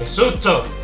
¡Qué susto!